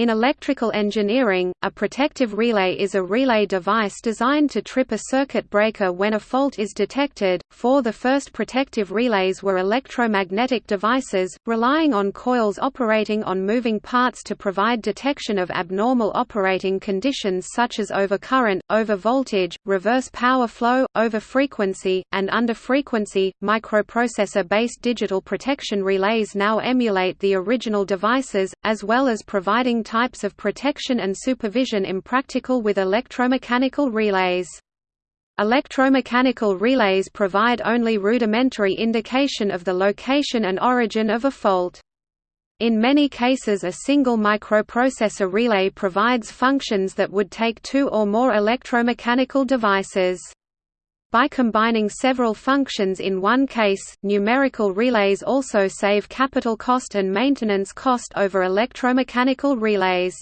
In electrical engineering, a protective relay is a relay device designed to trip a circuit breaker when a fault is detected. For the first protective relays were electromagnetic devices, relying on coils operating on moving parts to provide detection of abnormal operating conditions such as overcurrent, overvoltage, reverse power flow, overfrequency, and underfrequency. Microprocessor-based digital protection relays now emulate the original devices, as well as providing types of protection and supervision impractical with electromechanical relays. Electromechanical relays provide only rudimentary indication of the location and origin of a fault. In many cases a single microprocessor relay provides functions that would take two or more electromechanical devices. By combining several functions in one case, numerical relays also save capital cost and maintenance cost over electromechanical relays.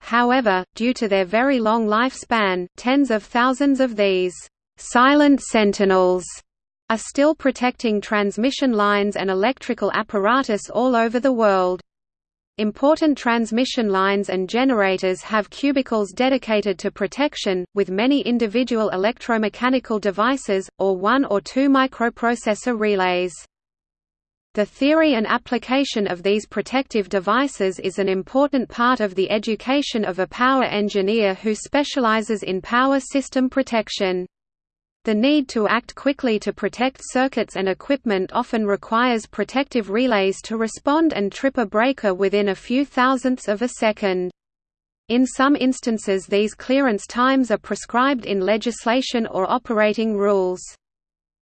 However, due to their very long lifespan, tens of thousands of these «silent sentinels» are still protecting transmission lines and electrical apparatus all over the world. Important transmission lines and generators have cubicles dedicated to protection, with many individual electromechanical devices, or one or two microprocessor relays. The theory and application of these protective devices is an important part of the education of a power engineer who specializes in power system protection. The need to act quickly to protect circuits and equipment often requires protective relays to respond and trip a breaker within a few thousandths of a second. In some instances these clearance times are prescribed in legislation or operating rules.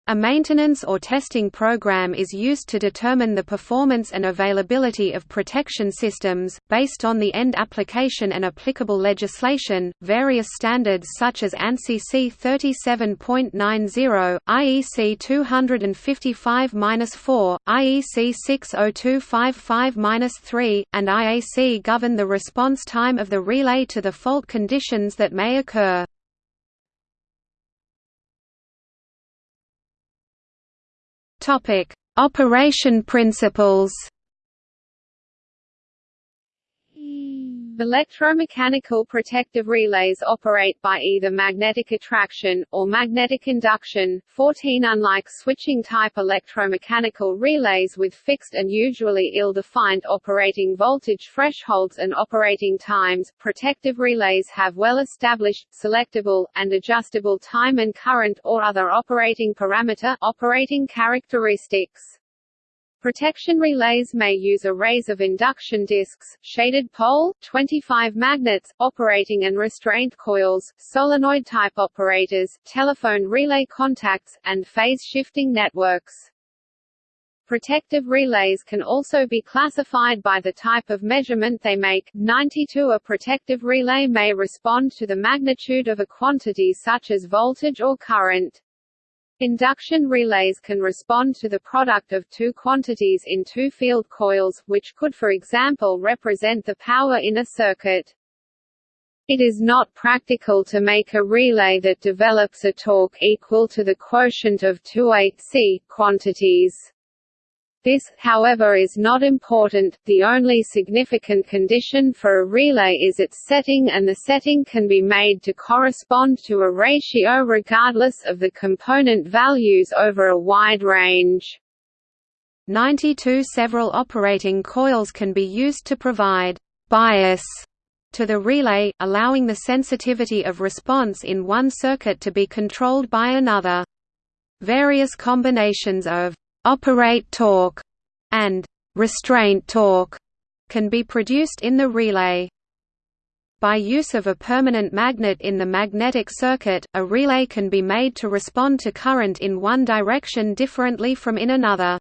A maintenance or testing program is used to determine the performance and availability of protection systems, based on the end application and applicable legislation. Various standards such as ANSI C 37.90, IEC 255 4, IEC 60255 3, and IAC govern the response time of the relay to the fault conditions that may occur. Topic: Operation principles. Electromechanical protective relays operate by either magnetic attraction, or magnetic induction. 14 Unlike switching-type electromechanical relays with fixed and usually ill-defined operating voltage thresholds and operating times, protective relays have well-established, selectable, and adjustable time and current or other operating parameter operating characteristics. Protection relays may use arrays of induction disks, shaded pole, 25 magnets, operating and restraint coils, solenoid-type operators, telephone relay contacts, and phase-shifting networks. Protective relays can also be classified by the type of measurement they make. 92 A protective relay may respond to the magnitude of a quantity such as voltage or current. Induction relays can respond to the product of two quantities in two field coils, which could for example represent the power in a circuit. It is not practical to make a relay that develops a torque equal to the quotient of two AC quantities. This, however is not important, the only significant condition for a relay is its setting and the setting can be made to correspond to a ratio regardless of the component values over a wide range. 92 Several operating coils can be used to provide «bias» to the relay, allowing the sensitivity of response in one circuit to be controlled by another. Various combinations of operate torque, and restraint torque can be produced in the relay. By use of a permanent magnet in the magnetic circuit, a relay can be made to respond to current in one direction differently from in another.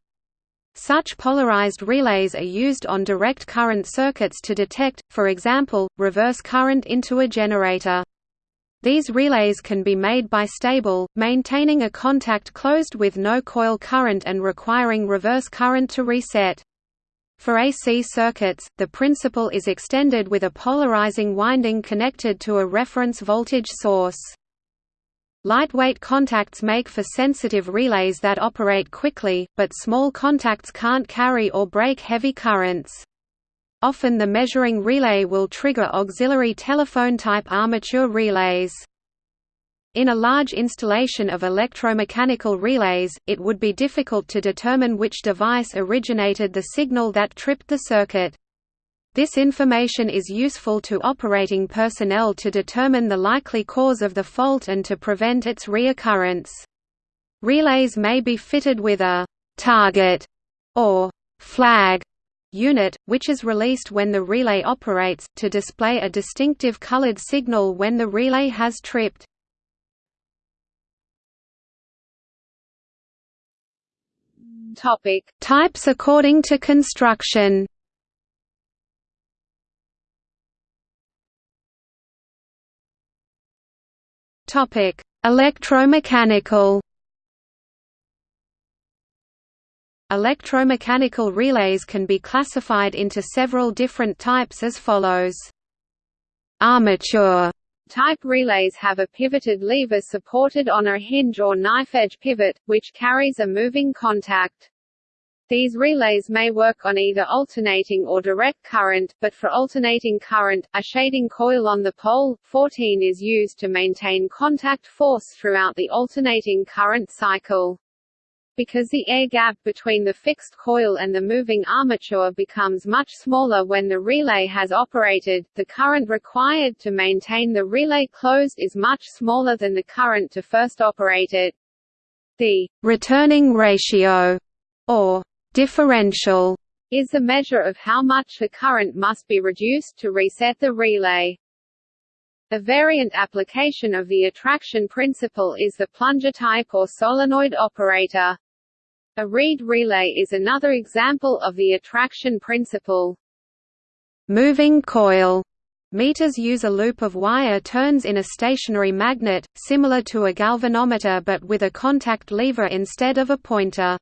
Such polarized relays are used on direct current circuits to detect, for example, reverse current into a generator. These relays can be made bistable, maintaining a contact closed with no coil current and requiring reverse current to reset. For AC circuits, the principle is extended with a polarizing winding connected to a reference voltage source. Lightweight contacts make for sensitive relays that operate quickly, but small contacts can't carry or break heavy currents. Often the measuring relay will trigger auxiliary telephone-type armature relays. In a large installation of electromechanical relays, it would be difficult to determine which device originated the signal that tripped the circuit. This information is useful to operating personnel to determine the likely cause of the fault and to prevent its reoccurrence. Relays may be fitted with a «target» or «flag» unit, which is released when the relay operates, to display a distinctive colored signal when the relay has tripped. Topic. Types according to construction Topic: Electromechanical Electromechanical relays can be classified into several different types as follows. Armature Type relays have a pivoted lever supported on a hinge or knife-edge pivot, which carries a moving contact. These relays may work on either alternating or direct current, but for alternating current, a shading coil on the pole, 14 is used to maintain contact force throughout the alternating current cycle. Because the air gap between the fixed coil and the moving armature becomes much smaller when the relay has operated, the current required to maintain the relay closed is much smaller than the current to first operate it. The returning ratio, or differential, is the measure of how much the current must be reduced to reset the relay. A variant application of the attraction principle is the plunger type or solenoid operator. A reed relay is another example of the attraction principle. Moving coil Meters use a loop of wire turns in a stationary magnet, similar to a galvanometer but with a contact lever instead of a pointer.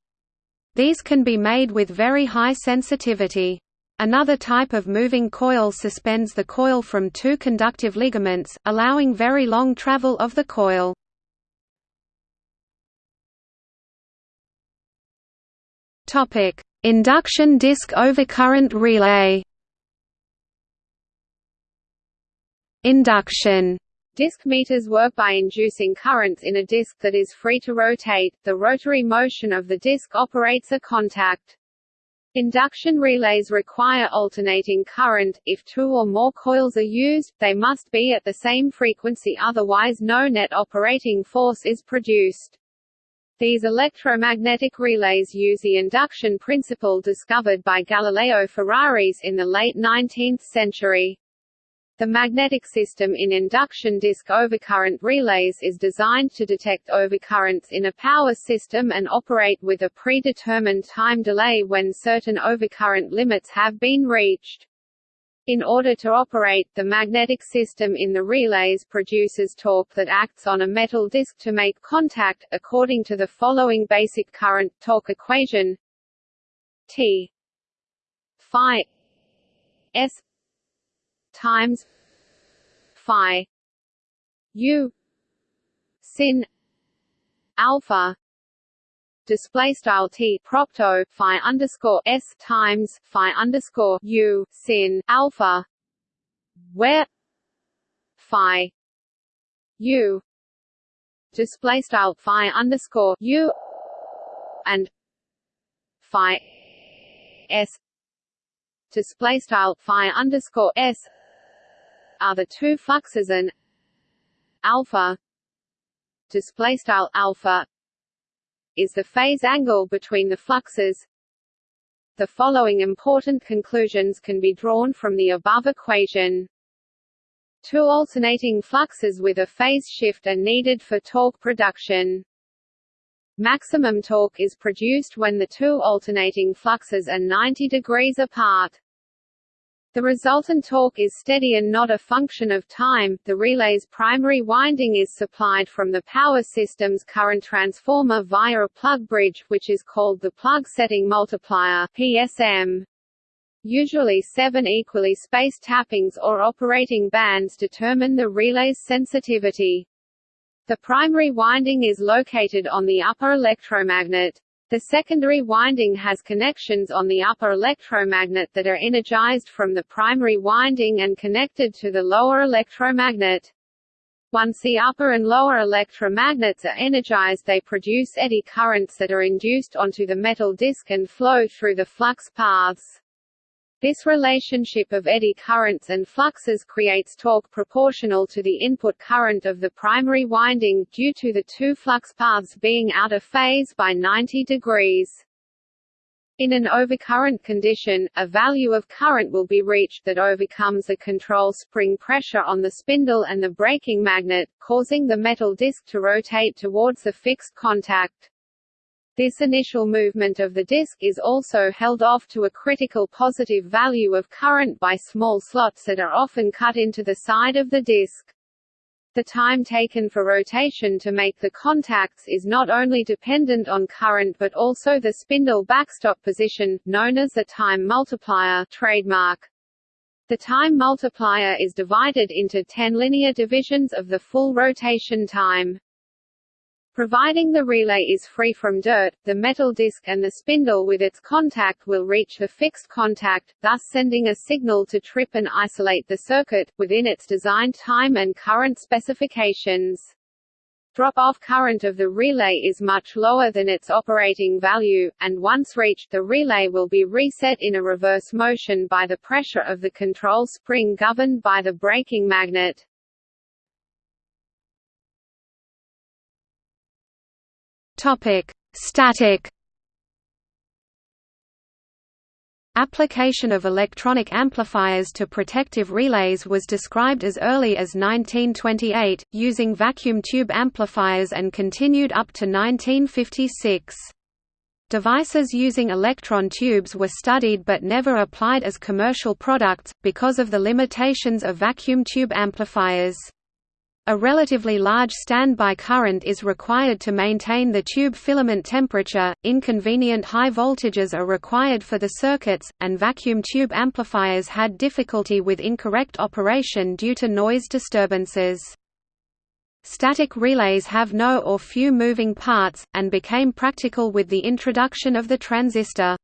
These can be made with very high sensitivity. Another type of moving coil suspends the coil from two conductive ligaments, allowing very long travel of the coil. Topic: Induction disk overcurrent relay. Induction Disk meters work by inducing currents in a disk that is free to rotate. The rotary motion of the disk operates a contact. Induction relays require alternating current. If two or more coils are used, they must be at the same frequency otherwise no net operating force is produced. These electromagnetic relays use the induction principle discovered by Galileo Ferraris in the late 19th century. The magnetic system in induction disk overcurrent relays is designed to detect overcurrents in a power system and operate with a predetermined time delay when certain overcurrent limits have been reached. In order to operate, the magnetic system in the relays produces torque that acts on a metal disc to make contact, according to the following basic current torque equation. T phi S times phi U sin alpha display style t propto phi underscore s times phi underscore u sin alpha, where phi u display style phi underscore u and phi s display style phi underscore s are the two fluxes and alpha display style alpha is the phase angle between the fluxes. The following important conclusions can be drawn from the above equation. Two alternating fluxes with a phase shift are needed for torque production. Maximum torque is produced when the two alternating fluxes are 90 degrees apart. The resultant torque is steady and not a function of time. The relay's primary winding is supplied from the power system's current transformer via a plug bridge, which is called the plug setting multiplier (PSM). Usually seven equally spaced tappings or operating bands determine the relay's sensitivity. The primary winding is located on the upper electromagnet. The secondary winding has connections on the upper electromagnet that are energized from the primary winding and connected to the lower electromagnet. Once the upper and lower electromagnets are energized they produce eddy currents that are induced onto the metal disc and flow through the flux paths. This relationship of eddy currents and fluxes creates torque proportional to the input current of the primary winding, due to the two flux paths being out of phase by 90 degrees. In an overcurrent condition, a value of current will be reached that overcomes the control spring pressure on the spindle and the braking magnet, causing the metal disc to rotate towards the fixed contact. This initial movement of the disk is also held off to a critical positive value of current by small slots that are often cut into the side of the disk. The time taken for rotation to make the contacts is not only dependent on current but also the spindle backstop position, known as the time multiplier trademark. The time multiplier is divided into 10 linear divisions of the full rotation time. Providing the relay is free from dirt, the metal disc and the spindle with its contact will reach the fixed contact, thus sending a signal to trip and isolate the circuit, within its designed time and current specifications. Drop-off current of the relay is much lower than its operating value, and once reached the relay will be reset in a reverse motion by the pressure of the control spring governed by the braking magnet. Topic: Static Application of electronic amplifiers to protective relays was described as early as 1928, using vacuum tube amplifiers and continued up to 1956. Devices using electron tubes were studied but never applied as commercial products, because of the limitations of vacuum tube amplifiers. A relatively large standby current is required to maintain the tube filament temperature, inconvenient high voltages are required for the circuits, and vacuum tube amplifiers had difficulty with incorrect operation due to noise disturbances. Static relays have no or few moving parts, and became practical with the introduction of the transistor.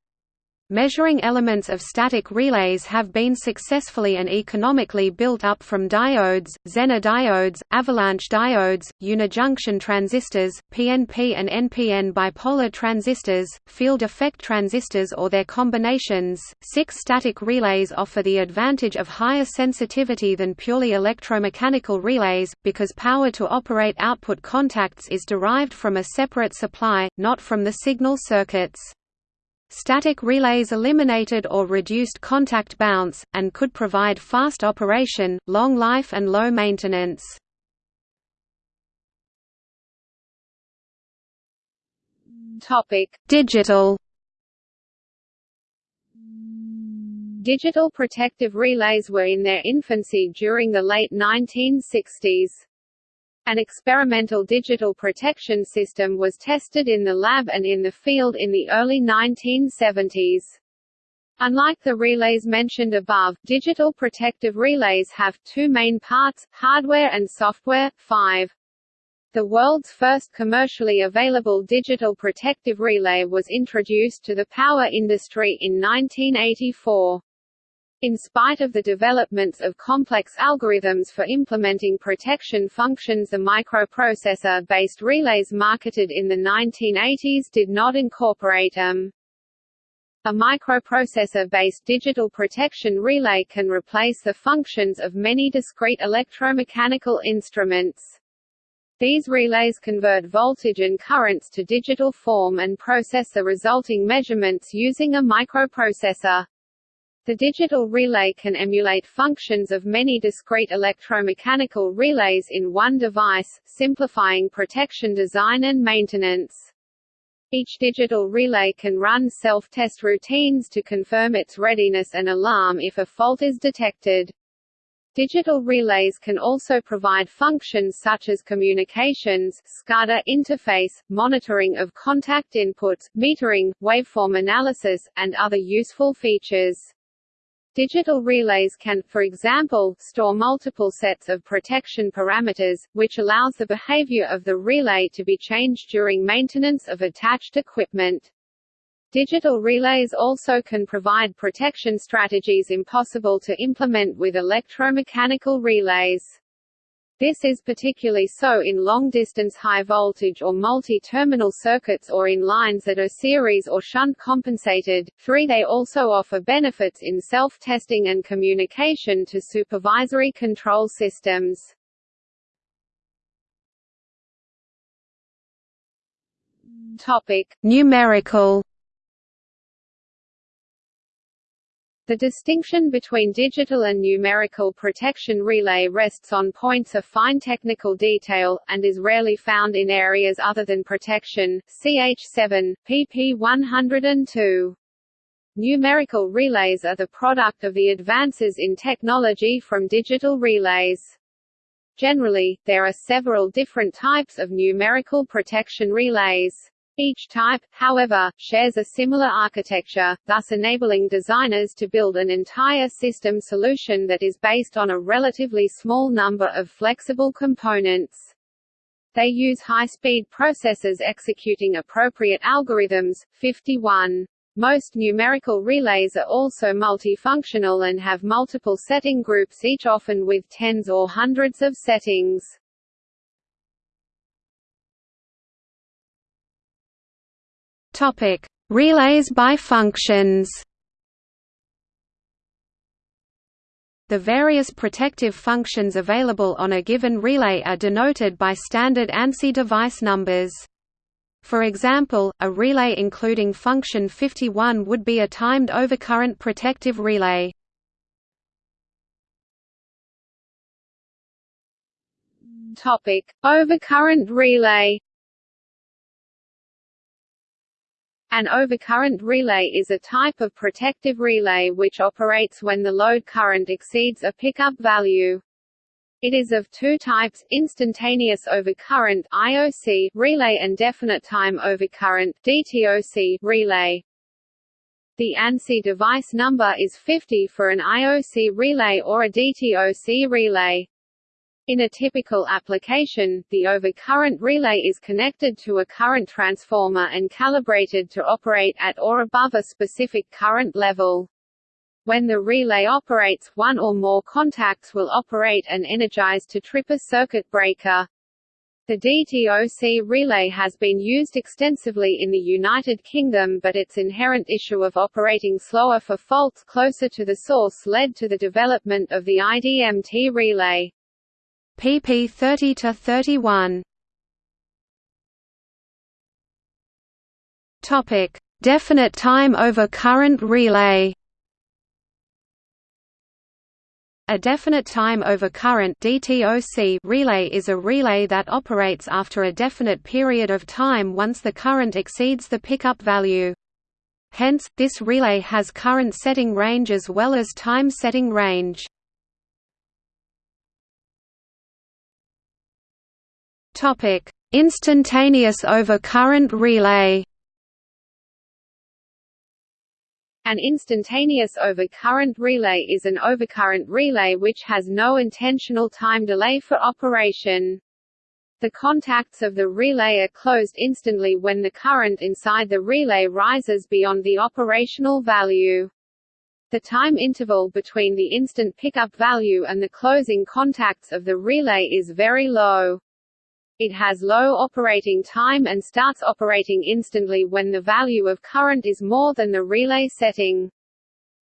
Measuring elements of static relays have been successfully and economically built up from diodes, Zener diodes, avalanche diodes, unijunction transistors, PNP and NPN bipolar transistors, field effect transistors or their combinations. Six static relays offer the advantage of higher sensitivity than purely electromechanical relays, because power to operate output contacts is derived from a separate supply, not from the signal circuits. Static relays eliminated or reduced contact bounce, and could provide fast operation, long life and low maintenance. Digital Digital protective relays were in their infancy during the late 1960s. An experimental digital protection system was tested in the lab and in the field in the early 1970s. Unlike the relays mentioned above, digital protective relays have two main parts, hardware and software. 5. The world's first commercially available digital protective relay was introduced to the power industry in 1984. In spite of the developments of complex algorithms for implementing protection functions the microprocessor-based relays marketed in the 1980s did not incorporate them. A microprocessor-based digital protection relay can replace the functions of many discrete electromechanical instruments. These relays convert voltage and currents to digital form and process the resulting measurements using a microprocessor. The digital relay can emulate functions of many discrete electromechanical relays in one device, simplifying protection design and maintenance. Each digital relay can run self-test routines to confirm its readiness and alarm if a fault is detected. Digital relays can also provide functions such as communications, SCADA interface, monitoring of contact inputs, metering, waveform analysis, and other useful features. Digital relays can, for example, store multiple sets of protection parameters, which allows the behavior of the relay to be changed during maintenance of attached equipment. Digital relays also can provide protection strategies impossible to implement with electromechanical relays. This is particularly so in long-distance high-voltage or multi-terminal circuits or in lines that are series or shunt compensated. 3. They also offer benefits in self-testing and communication to supervisory control systems. Topic: Numerical The distinction between digital and numerical protection relay rests on points of fine technical detail, and is rarely found in areas other than protection. CH7, pp 102. Numerical relays are the product of the advances in technology from digital relays. Generally, there are several different types of numerical protection relays. Each type, however, shares a similar architecture, thus enabling designers to build an entire system solution that is based on a relatively small number of flexible components. They use high-speed processors executing appropriate algorithms. 51. Most numerical relays are also multifunctional and have multiple setting groups each often with tens or hundreds of settings. Topic: Relays by functions. The various protective functions available on a given relay are denoted by standard ANSI device numbers. For example, a relay including function 51 would be a timed overcurrent protective relay. Topic: Overcurrent relay An overcurrent relay is a type of protective relay which operates when the load current exceeds a pickup value. It is of two types, instantaneous overcurrent IOC relay and definite time overcurrent DTOC relay. The ANSI device number is 50 for an IOC relay or a DTOC relay. In a typical application, the overcurrent relay is connected to a current transformer and calibrated to operate at or above a specific current level. When the relay operates, one or more contacts will operate and energize to trip a circuit breaker. The DTOC relay has been used extensively in the United Kingdom but its inherent issue of operating slower for faults closer to the source led to the development of the IDMT relay pp 30 to 31. Topic: Definite time over current relay. A definite time over current DTOC relay is a relay that operates after a definite period of time once the current exceeds the pickup value. Hence, this relay has current setting range as well as time setting range. Topic: Instantaneous overcurrent relay. An instantaneous overcurrent relay is an overcurrent relay which has no intentional time delay for operation. The contacts of the relay are closed instantly when the current inside the relay rises beyond the operational value. The time interval between the instant pickup value and the closing contacts of the relay is very low. It has low operating time and starts operating instantly when the value of current is more than the relay setting.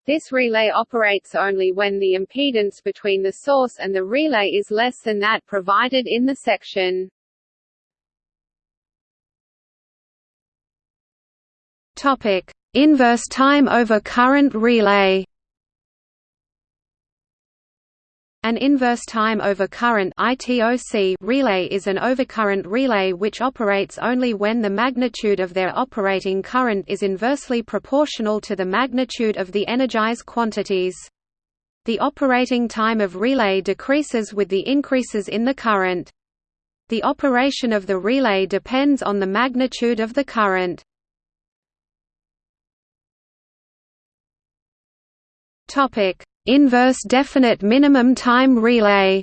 This relay operates only when the impedance between the source and the relay is less than that provided in the section. Topic: Inverse time over current relay. An inverse time over current relay is an overcurrent relay which operates only when the magnitude of their operating current is inversely proportional to the magnitude of the energized quantities. The operating time of relay decreases with the increases in the current. The operation of the relay depends on the magnitude of the current. Topic: Inverse definite minimum time relay.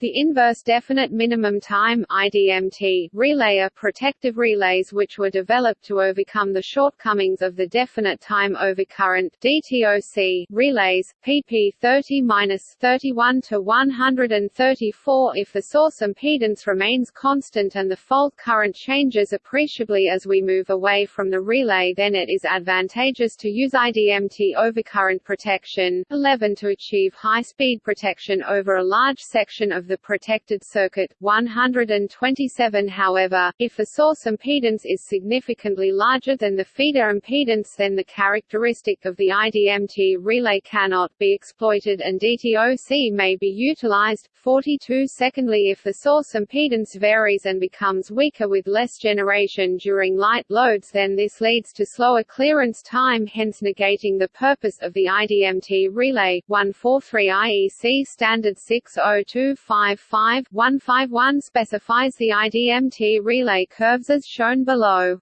The inverse definite minimum time IDMT relay are protective relays which were developed to overcome the shortcomings of the definite time overcurrent DTOC relays PP 30-31 to 134 if the source impedance remains constant and the fault current changes appreciably as we move away from the relay then it is advantageous to use IDMT overcurrent protection 11 to achieve high speed protection over a large section of the protected circuit, 127 However, if the source impedance is significantly larger than the feeder impedance then the characteristic of the IDMT relay cannot be exploited and DTOC may be utilized. 42 Secondly if the source impedance varies and becomes weaker with less generation during light loads then this leads to slower clearance time hence negating the purpose of the IDMT relay. 143 IEC Standard 6025 155 specifies the IDMT relay curves as shown below.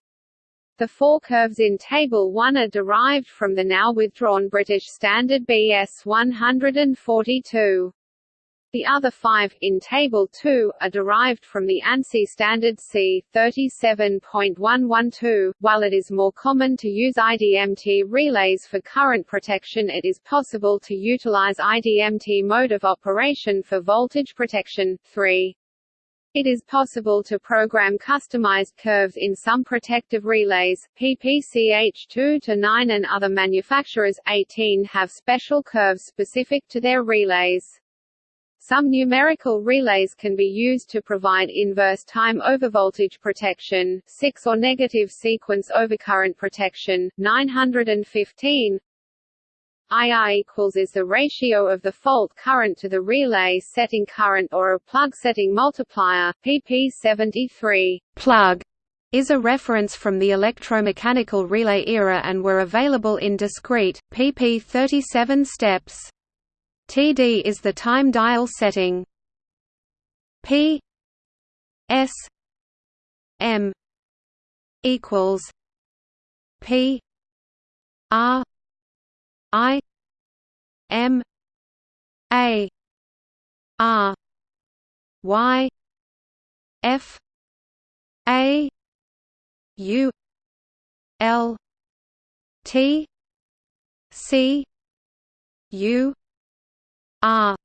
The four curves in Table 1 are derived from the now withdrawn British Standard BS 142. The other five, in Table 2, are derived from the ANSI standard C 37.112. While it is more common to use IDMT relays for current protection it is possible to utilize IDMT mode of operation for voltage protection. 3. It is possible to program customized curves in some protective relays. PPCH2 to 9 and other manufacturers 18 have special curves specific to their relays. Some numerical relays can be used to provide inverse time overvoltage protection, 6 or negative sequence overcurrent protection, 915 IR equals is the ratio of the fault current to the relay setting current or a plug setting multiplier, pp 73. Plug is a reference from the electromechanical relay era and were available in discrete, pp 37 steps. TD is the time dial setting. P S M equals P R I M A R Y F A U L T C U R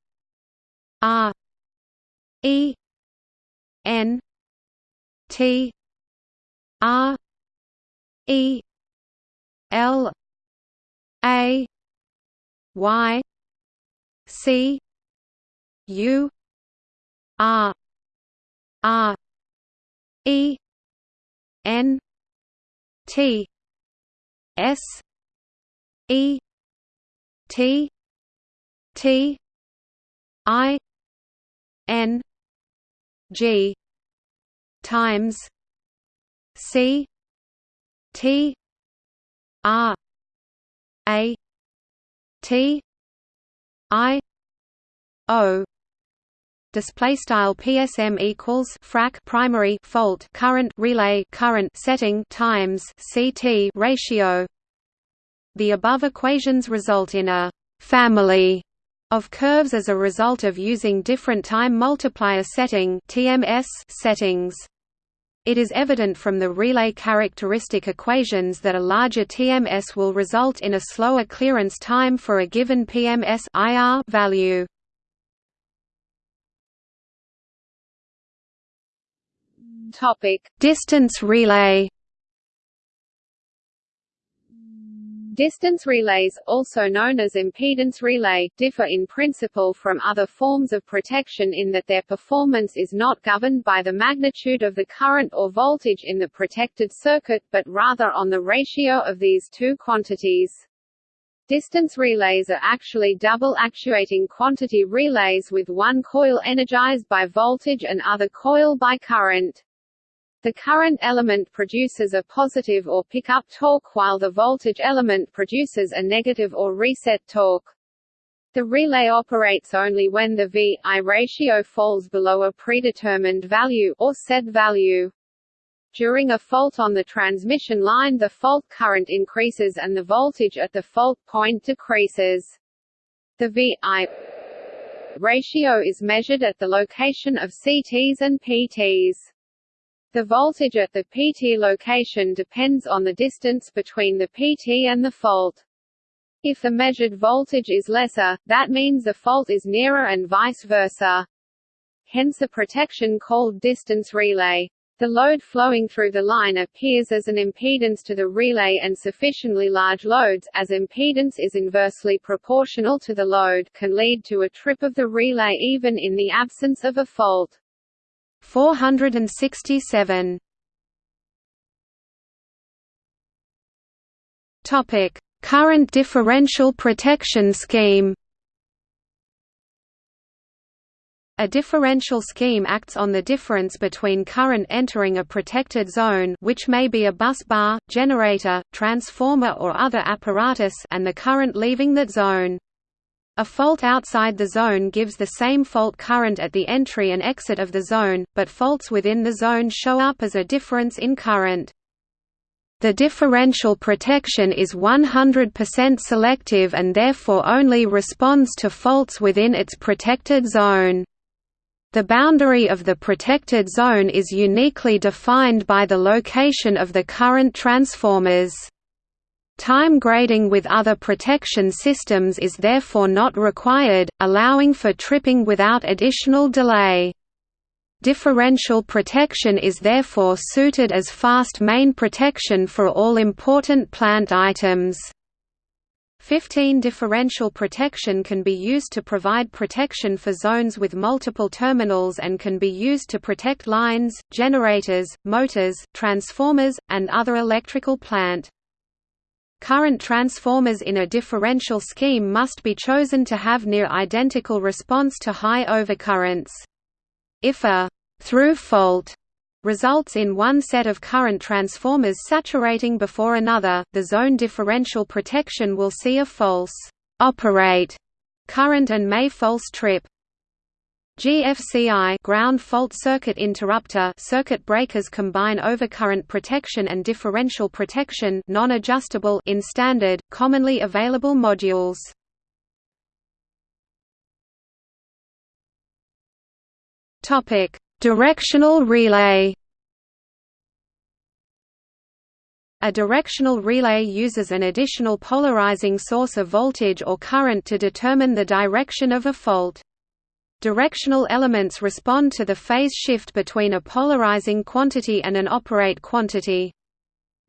R E. N. T. R E. L. A. Y. C. U. R R E. N. T. S. E. T. T I N G times C T R A T I O display style PSM equals frac primary fault current relay current setting times CT ratio. The above equations result in a family of curves as a result of using different time multiplier setting TMS settings. It is evident from the relay characteristic equations that a larger TMS will result in a slower clearance time for a given PMS IR value. Topic: Distance relay Distance relays, also known as impedance relay, differ in principle from other forms of protection in that their performance is not governed by the magnitude of the current or voltage in the protected circuit, but rather on the ratio of these two quantities. Distance relays are actually double actuating quantity relays with one coil energized by voltage and other coil by current. The current element produces a positive or pickup torque while the voltage element produces a negative or reset torque. The relay operates only when the V-I ratio falls below a predetermined value or set value. During a fault on the transmission line the fault current increases and the voltage at the fault point decreases. The VI ratio is measured at the location of CTs and PTs. The voltage at the PT location depends on the distance between the PT and the fault. If the measured voltage is lesser, that means the fault is nearer and vice versa. Hence a protection called distance relay. The load flowing through the line appears as an impedance to the relay and sufficiently large loads, as impedance is inversely proportional to the load, can lead to a trip of the relay even in the absence of a fault. 467 Topic: Current differential protection scheme. A differential scheme acts on the difference between current entering a protected zone which may be a bus bar, generator, transformer or other apparatus and the current leaving that zone. A fault outside the zone gives the same fault current at the entry and exit of the zone, but faults within the zone show up as a difference in current. The differential protection is 100% selective and therefore only responds to faults within its protected zone. The boundary of the protected zone is uniquely defined by the location of the current transformers. Time grading with other protection systems is therefore not required, allowing for tripping without additional delay. Differential protection is therefore suited as fast main protection for all important plant items. 15 differential protection can be used to provide protection for zones with multiple terminals and can be used to protect lines, generators, motors, transformers, and other electrical plant. Current transformers in a differential scheme must be chosen to have near identical response to high overcurrents. If a through fault results in one set of current transformers saturating before another, the zone differential protection will see a false operate current and may false trip. GFCI ground fault circuit interrupter circuit breakers combine overcurrent protection and differential protection non-adjustable in standard, commonly available modules. Topic: Directional relay. A directional relay uses an additional polarizing source of voltage or current to determine the direction of a fault. Directional elements respond to the phase shift between a polarizing quantity and an operate quantity.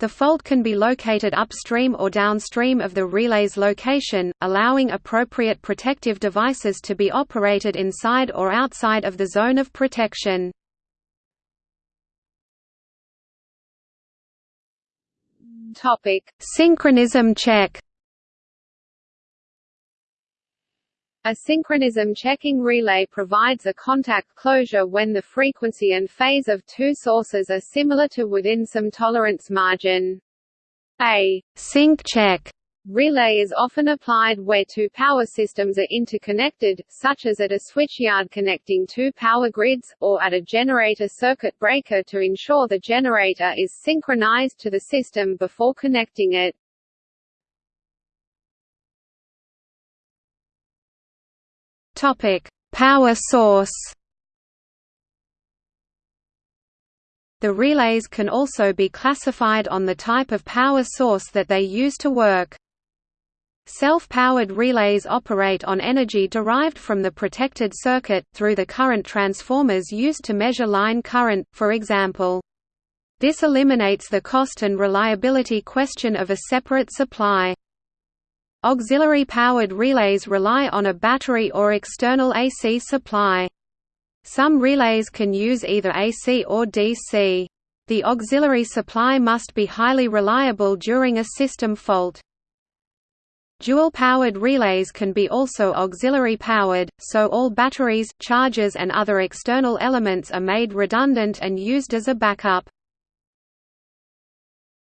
The fault can be located upstream or downstream of the relay's location, allowing appropriate protective devices to be operated inside or outside of the zone of protection. Topic: Synchronism check. A synchronism checking relay provides a contact closure when the frequency and phase of two sources are similar to within some tolerance margin. A sync check relay is often applied where two power systems are interconnected, such as at a switchyard connecting two power grids, or at a generator circuit breaker to ensure the generator is synchronized to the system before connecting it. Topic: Power source. The relays can also be classified on the type of power source that they use to work. Self-powered relays operate on energy derived from the protected circuit, through the current transformers used to measure line current, for example. This eliminates the cost and reliability question of a separate supply. Auxiliary-powered relays rely on a battery or external AC supply. Some relays can use either AC or DC. The auxiliary supply must be highly reliable during a system fault. Dual-powered relays can be also auxiliary-powered, so all batteries, chargers and other external elements are made redundant and used as a backup.